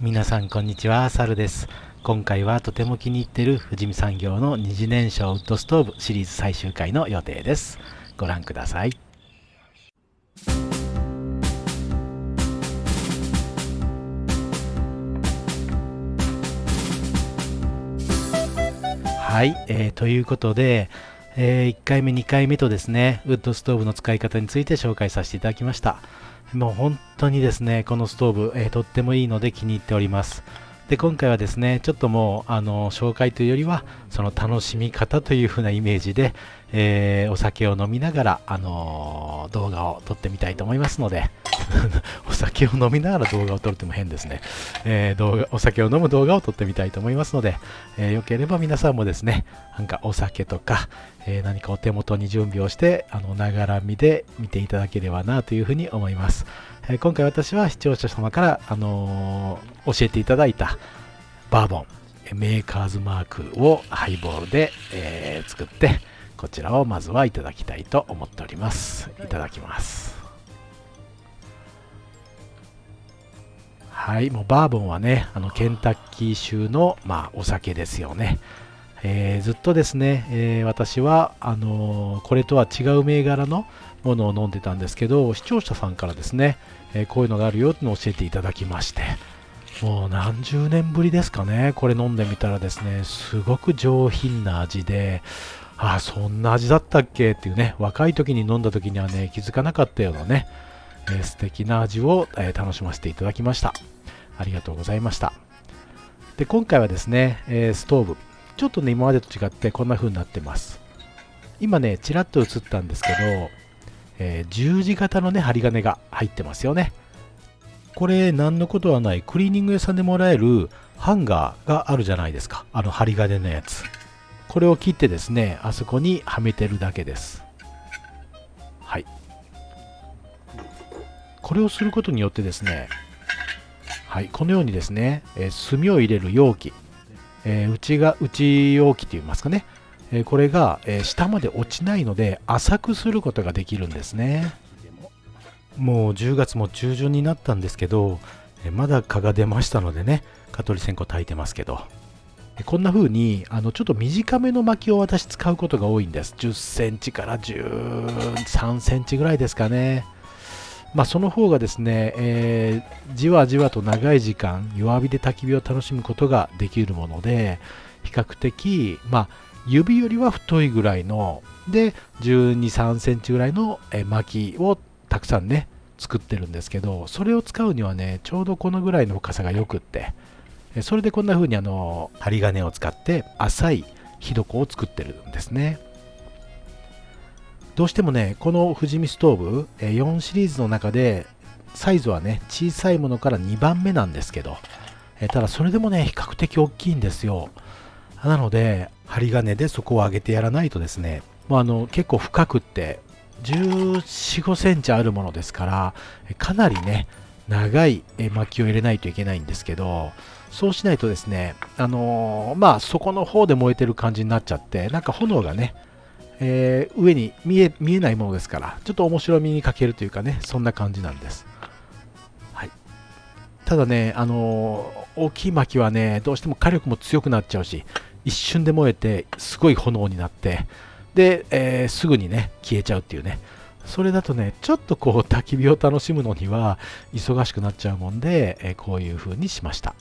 皆さんこんにちは、サルです。今回はとても気に入ってる富士見産業の二次燃焼ウッドストーブシリーズ最終回の予定です。ご覧ください。はい、えー、ということで、えー、1回目、2回目とですね、ウッドストーブの使い方について紹介させていただきました。もう本当にですね、このストーブ、えー、とってもいいので気に入っております。で、今回はですね、ちょっともう、あの、紹介というよりは、その楽しみ方という風なイメージで、えー、お酒を飲みながら、あの動画を撮ってみたいと思いますので、お酒を飲みながら動画を撮るっても変ですね、えー、動画。お酒を飲む動画を撮ってみたいと思いますので、えー、よければ皆さんもですね、なんかお酒とか、え、何かお手元に準備をして、あの、ながら見で見ていただければなというふうに思います。え今回私は視聴者様から、あの教えていただいたバーボン、メーカーズマークをハイボールで、え作って、こちらをまずはいただきたいと思っております。いただきます。はい、もうバーボンはね、あのケンタッキー州の、まあ、お酒ですよね。えー、ずっとですね、えー、私はあのー、これとは違う銘柄のものを飲んでたんですけど視聴者さんからですね、えこういうのがあるよって教えていただきましてもう何十年ぶりですかねこれ飲んでみたらですねすごく上品な味でああそんな味だったっけっていうね若い時に飲んだ時にはね気づかなかったようなねえー、素敵な味を、え、楽しませていただきました。ありがとうございました。で、今回はですね、え、ストーブ。ちょっとね、今までと違ってこんな風になってます。今ね、ちらっと映ったんですけど、え十字型のね、針金が入ってますよね。これ、何のことはない、クリーニング屋さんでもらえるハンガーがあるじゃないですか。あの針金のやつ。これを切ってですね、あそこにはめてるだけです。はい。これをすることによってですね、はい、このようにですね、えー、炭を入れる容器、えー、内が内容器といいますかね、えー、これが、え下まで落ちないので浅くすることができるんですね。もう10月も中旬になったんですけど、えまだ蚊が出ましたのでね、蚊取り線香炊いてますけど、こんな風にあにちょっと短めの薪を私使うことが多いんです。10センチから13センチぐらいですかね。まあ、その方がですね、えー、じわじわと長い時間弱火で焚き火を楽しむことができるもので比較的、まあ、指よりは太いぐらいので1 2 3センチぐらいの薪をたくさんね作ってるんですけどそれを使うにはねちょうどこのぐらいの深さがよくってそれでこんな風にあの針金を使って浅い火床を作ってるんですね。どうしてもね、この富士見ストーブ、4シリーズの中で、サイズはね、小さいものから2番目なんですけど、えただそれでもね、比較的大きいんですよ。なので、針金でそこを上げてやらないとですね、もうあの結構深くって、14、5センチあるものですから、かなりね、長い薪を入れないといけないんですけど、そうしないとですね、あのー、まあ、そこの方で燃えてる感じになっちゃって、なんか炎がね、えー、上に見え見えないものですから、ちょっと面白みに欠けるというかね、そんな感じなんです。はい、ただね、あのー、大きい薪はね、どうしても火力も強くなっちゃうし、一瞬で燃えて、すごい炎になって、で、えー、すぐにね、消えちゃうっていうね。それだとね、ちょっとこう焚き火を楽しむのには忙しくなっちゃうもんで、えこういう風にしました。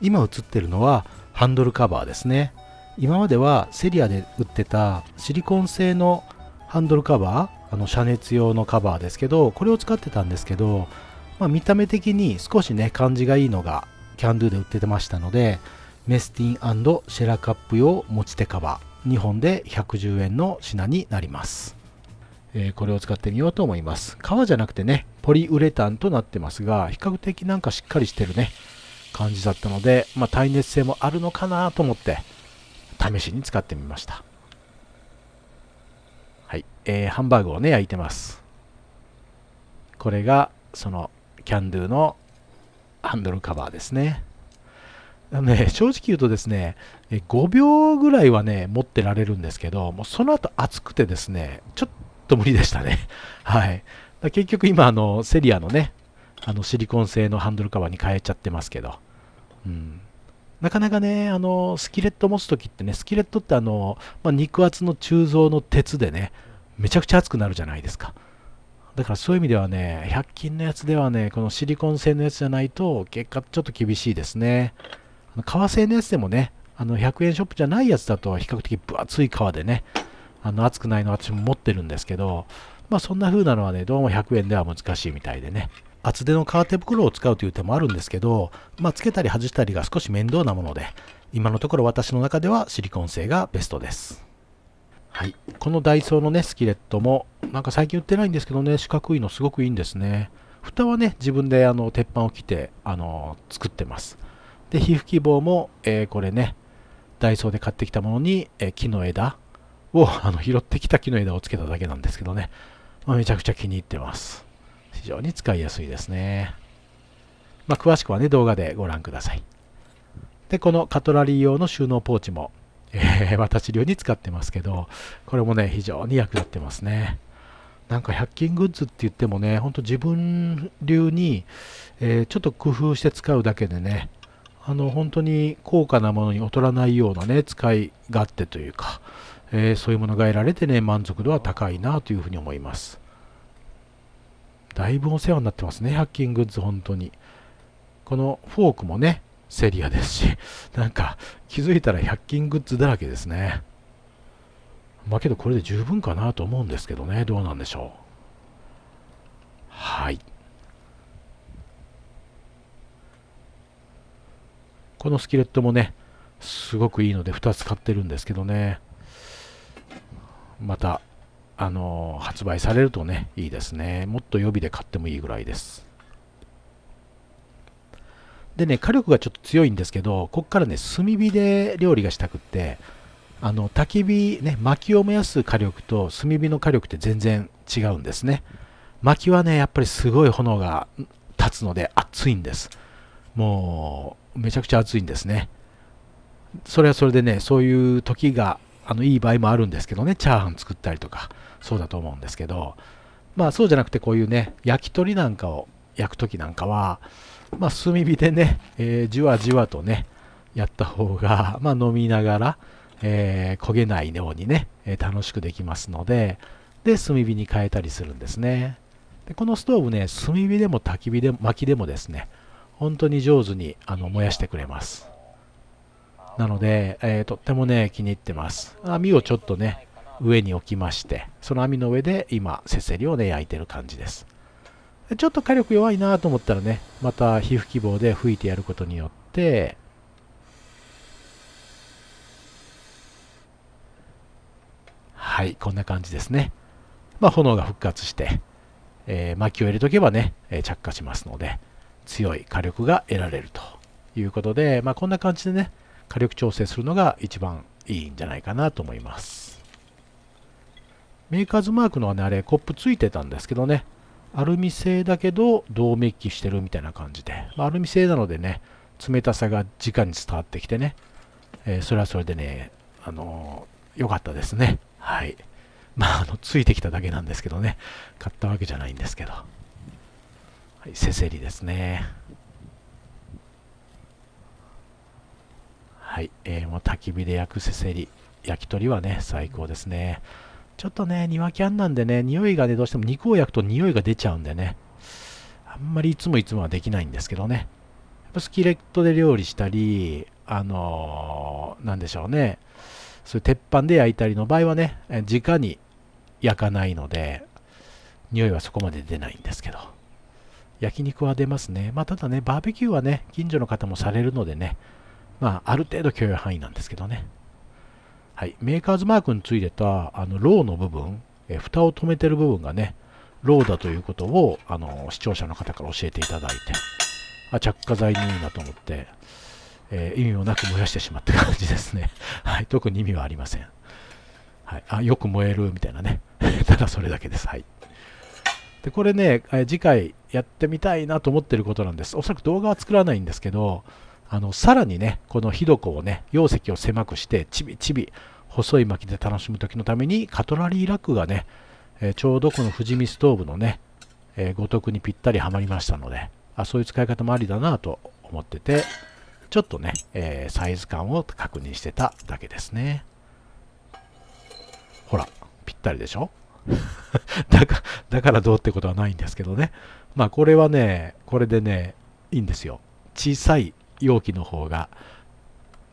今映ってるのはハンドルカバーですね。今まではセリアで売ってたシリコン製のハンドルカバーあの遮熱用のカバーですけどこれを使ってたんですけど、まあ、見た目的に少しね感じがいいのがキャンドゥで売っててましたのでメスティンシェラカップ用持ち手カバー2本で110円の品になります、えー、これを使ってみようと思います。革じゃなくてねポリウレタンとなってますが比較的なんかしっかりしてるね感じだったので、まあ、耐熱性もあるのかなと思って試しに使ってみました。はい、えー、ハンバーグをね、焼いてます。これが、その、キャンドゥのハンドルカバーですね。あのね、正直言うとですね、5秒ぐらいはね、持ってられるんですけど、もうその後熱くてですね、ちょっと無理でしたね。はい。結局今、あの、セリアのね、あのシリコン製のハンドルカバーに変えちゃってますけど、うんなかなかね、あの、スキレット持つときってね、スキレットってあの、まあ、肉厚の鋳造の鉄でね、めちゃくちゃ熱くなるじゃないですか。だからそういう意味ではね、100均のやつではね、このシリコン製のやつじゃないと、結果ちょっと厳しいですね。あの革製のやつでもね、あの100円ショップじゃないやつだと比較的分厚い革でね、あの熱くないの私も持ってるんですけど、まあそんな風なのはね、どうも100円では難しいみたいでね。厚手の革手袋を使うという手もあるんですけど、まあ、つけたり外したりが少し面倒なもので、今のところ私の中ではシリコン製がベストです。はい。このダイソーのね、スキレットも、なんか最近売ってないんですけどね、四角いのすごくいいんですね。蓋はね、自分であの鉄板を切って、あの作ってます。で、皮膚希望も、えー、これね、ダイソーで買ってきたものに、えー、木の枝を、あの拾ってきた木の枝をつけただけなんですけどね、まあ、めちゃくちゃ気に入ってます。非常に使いやすいですね。まあ、詳しくはね、動画でご覧ください。で、このカトラリー用の収納ポーチも、えー、私流に使ってますけど、これもね、非常に役立ってますね。なんか100均グッズって言ってもね、ほんと自分流に、えー、ちょっと工夫して使うだけでね、あの本当に高価なものに劣らないようなね、使い勝手というか、えー、そういうものが得られてね、満足度は高いなというふうに思います。だいぶお世話になってますね、100均グッズ、本当に。このフォークもね、セリアですし、なんか気づいたら100均グッズだらけですね。まあけどこれで十分かなと思うんですけどね、どうなんでしょう。はい。このスキレットもね、すごくいいので2つ買ってるんですけどね。またあの発売されるとねいいですね。もっと予備で買ってもいいぐらいです。でね火力がちょっと強いんですけどここからね炭火で料理がしたくってあの焚き火ね薪を燃やす火力と炭火の火力って全然違うんですね。薪はねやっぱりすごい炎が立つので熱いんです。もうめちゃくちゃ熱いんですね。それはそれでねそういう時があのいい場合もあるんですけどねチャーハン作ったりとか。そうだと思うんですけどまあそうじゃなくてこういうね焼き鳥なんかを焼く時なんかはまあ炭火でね、えー、じわじわとねやった方が、まあ、飲みながら、えー、焦げないようにね、えー、楽しくできますのでで炭火に変えたりするんですね。でこのストーブね炭火でも焚き火でも薪でもですね本当に上手にあの燃やしてくれます。なので、えー、とってもね気に入ってます。網をちょっとね上に置きましてその網の上で今せせりをね焼いてる感じです。ちょっと火力弱いなと思ったらねまた皮膚希望で吹いてやることによってはいこんな感じですね。まあ炎が復活して、えー、薪を入れとけばね、え着火しますので強い火力が得られるということで、まあ、こんな感じでね火力調整するのが一番いいんじゃないかなと思います。メーカーズマークのはね、あれ、コップついてたんですけどね、アルミ製だけど、銅メッキしてるみたいな感じで、まあ、アルミ製なのでね、冷たさが直に伝わってきてね、えー、それはそれでね、あのー、よかったですね。はい。まあ、あの、ついてきただけなんですけどね、買ったわけじゃないんですけど。はい、せせりですね。はい、えー、もう焚き火で焼くせせり、焼き鳥はね、最高ですね。ちょっとね、庭キャンなんでね、匂いがね、どうしても肉を焼くと匂いが出ちゃうんでね、あんまりいつもいつもはできないんですけどね。やっぱスキレットで料理したり、あのー、なんでしょうね、そういう鉄板で焼いたりの場合はね、直に焼かないので、匂いはそこまで出ないんですけど、焼肉は出ますね。まあ、ただね、バーベキューはね、近所の方もされるのでね、まあ、ある程度許容範囲なんですけどね。はい、メーカーズマークについてたあのローの部分、え蓋を止めてる部分がね、ローだということをあの視聴者の方から教えていただいて、あ着火剤にいいなと思って、えー、意味もなく燃やしてしまった感じですね。はい、特に意味はありません。はい、あよく燃えるみたいなね。ただそれだけです。はい。で、これね、次回やってみたいなと思ってることなんです。おそらく動画は作らないんですけど、あのさらにねこの火床をね容積を狭くしてちびちび細い薪で楽しむ時のためにカトラリーラックがね、えー、ちょうどこの富士見ストーブのね、えー、ごとくにぴったりはまりましたのであそういう使い方もありだなと思っててちょっとね、えー、サイズ感を確認してただけですね。ほら、ぴったりでしょ？だかだからどうってことはないんですけどね。まあこれはね、これでね、いいんですよ。小さい容器の方が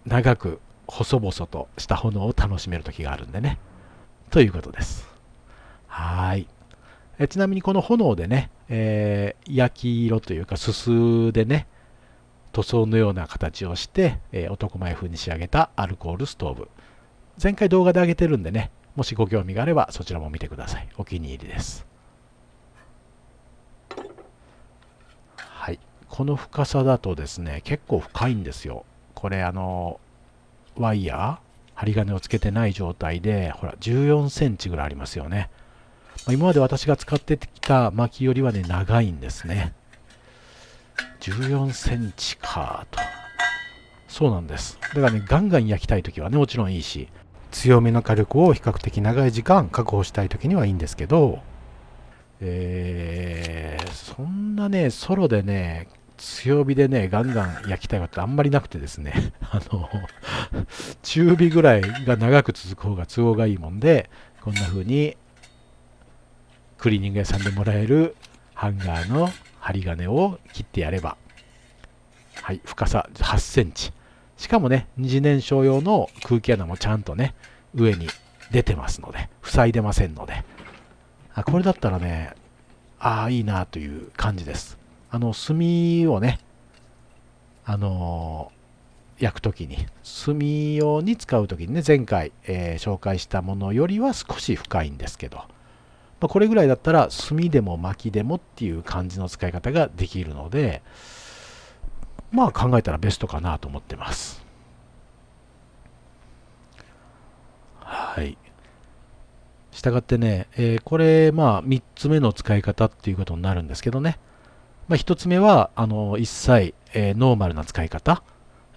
長く細々とした炎を楽しめる時があるんでね。ということです。はい。えちなみにこの炎でね、えー、焼き色というかすすでね、塗装のような形をして、えー、男前風に仕上げたアルコールストーブ。前回動画で上げてるんでね、もしご興味があればそちらも見てください。お気に入りです。はい。この深さだとですね、結構深いんですよ。これあの、ワイヤー針金をつけてない状態で、ほら、14センチぐらいありますよね。今まで私が使ってきた薪よりはね、長いんですね。14センチかと。そうなんです。だからね、ガンガン焼きたいときはね、もちろんいいし、強めの火力を比較的長い時間確保したい時にはいいんですけど、えー、そんなね、ソロでね、強火でね、ガンガン焼きたいことあんまりなくてですね、あの、中火ぐらいが長く続く方が都合がいいもんで、こんな風に、クリーニング屋さんでもらえるハンガーの針金を切ってやれば、はい、深さ8センチ。しかもね、二次燃焼用の空気穴もちゃんとね、上に出てますので、塞いでませんので、あこれだったらね、ああ、いいなという感じです。あの、炭をね、あのー、焼くときに、炭用に使うときにね、前回、えー、紹介したものよりは少し深いんですけど、まあ、これぐらいだったら炭でも薪でもっていう感じの使い方ができるので、まあ考えたらベストかなと思ってます。はい。したがってね、えー、これ、まあ、3つ目の使い方っていうことになるんですけどね。まあ、1つ目は、あの、一切、えー、ノーマルな使い方。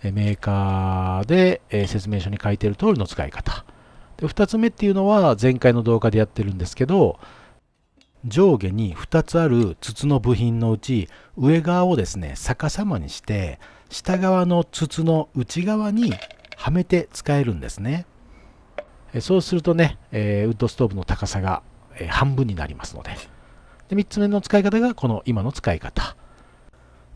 えメーカーで、えー、説明書に書いてる通りの使い方。で、2つ目っていうのは、前回の動画でやってるんですけど、上下に2つある筒の部品のうち上側をですね逆さまにして下側の筒の内側にはめて使えるんですねそうするとね、えー、ウッドストーブの高さが、えー、半分になりますのでで3つ目の使い方がこの今の使い方、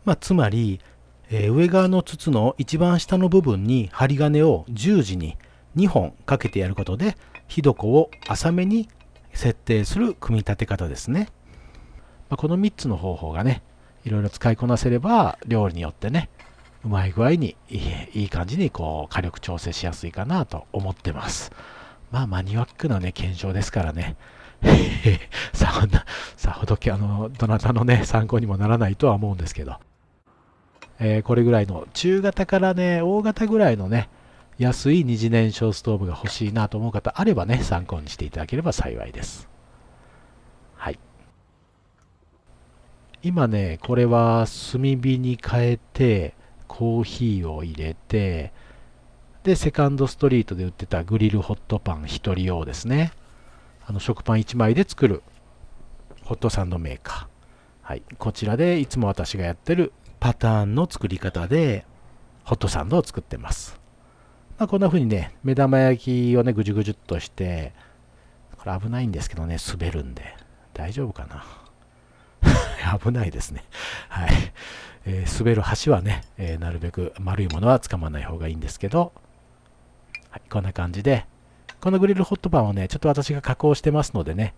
まあ、つまり、えー、上側の筒の一番下の部分に針金を十字に2本かけてやることで火床を浅めに設定する組み立て方ですね。まあ、この3つの方法がね、いろいろ使いこなせれば、料理によってね、うまい具合にいいいい感じにこう火力調整しやすいかなと思ってます。まあマニアックなね、検証ですからね。さほど、さほどあの、どなたのね、参考にもならないとは思うんですけど。えー、これぐらいの中型からね、大型ぐらいのね、安い二次燃焼ストーブが欲しいなと思う方あればね、参考にしていただければ幸いです。はい。今ね、これは炭火に変えて、コーヒーを入れて、で、セカンドストリートで売ってたグリルホットパン1人用ですね。あの食パン1枚で作るホットサンドメーカー。はい。こちらでいつも私がやってるパターンの作り方でホットサンドを作ってます。まあ、こんな風にね、目玉焼きをね、ぐじゅぐじゅっとして、これ危ないんですけどね、滑るんで。大丈夫かな？危ないですね。はい。えー、滑る橋はね、えー、なるべく丸いものはつかまない方がいいんですけど、はい、こんな感じで、このグリルホットパンをね、ちょっと私が加工してますのでね、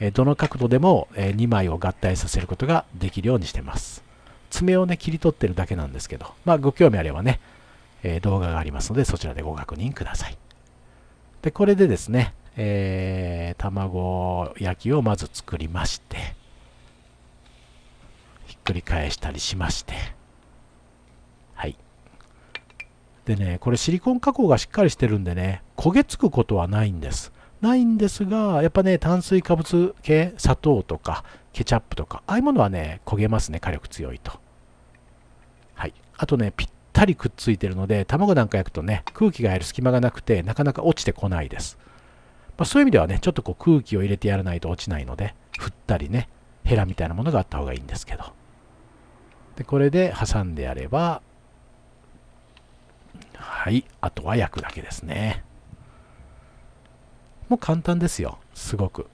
えどの角度でも、え2枚を合体させることができるようにしてます。爪をね、切り取ってるだけなんですけど、まあ、ご興味あればね、え、動画がありますので、そちらでご確認ください。で、これでですね、えー、卵焼きをまず作りまして、ひっくり返したりしまして、はい。でね、これシリコン加工がしっかりしてるんでね、焦げつくことはないんです。ないんですが、やっぱね、炭水化物系、砂糖とか、ケチャップとか、ああいうものはね、焦げますね、火力強いと。はい。あとね、ぴったりくっついてるので、卵なんか焼くとね、空気が入る隙間がなくて、なかなか落ちてこないです。まあ、そういう意味ではね、ちょっとこう空気を入れてやらないと落ちないので、振ったりね、ヘラみたいなものがあった方がいいんですけど。で、これで挟んでやれば、はい。あとは焼くだけですね。もう簡単ですよ。すごく。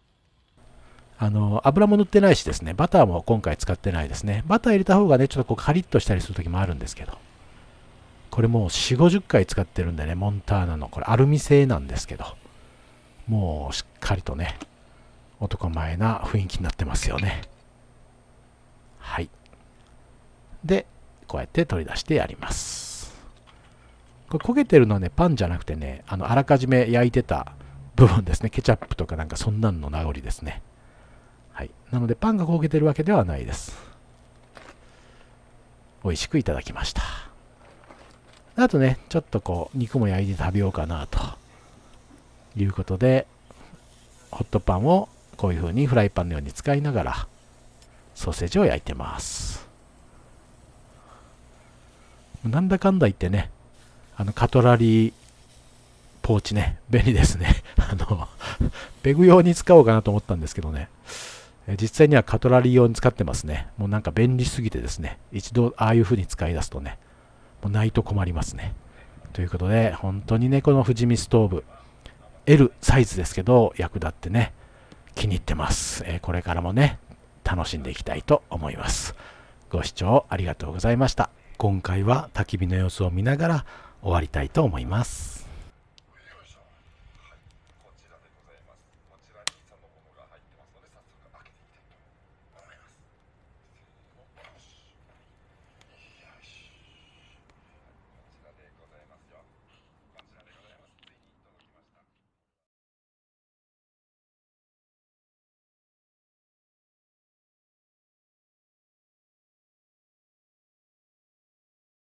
あの油も塗ってないしですね。バターも今回使ってないですね。バター入れた方がねちょっとこうカリッとしたりする時もあるんですけど。これもう4 5 0回使ってるんでねモンターナのこれアルミ製なんですけど。もうしっかりとね男前な雰囲気になってますよね。はい。でこうやって取り出してやります。これ焦げてるのはねパンじゃなくてねあのあらかじめ焼いてた部分ですね。ケチャップとかなんかそんなんの名残ですね。はい。なのでパンが焦げてるわけではないです。美味しくいただきました。あとねちょっとこう肉も焼いて食べようかなと。いうことでホットパンをこういう風にフライパンのように使いながらソーセージを焼いてます。なんだかんだ言ってねあのカトラリーポーチね。便利ですね。あのペグ用に使おうかなと思ったんですけどね。実際にはカトラリー用に使ってますね。もうなんか便利すぎてですね。一度ああいう風に使い出すとねもうないと困りますね。ということで本当にねこの富士見ストーブ L サイズですけど役立ってね気に入ってます、え、これからもね楽しんでいきたいと思います。ご視聴ありがとうございました。今回は焚き火の様子を見ながら終わりたいと思います。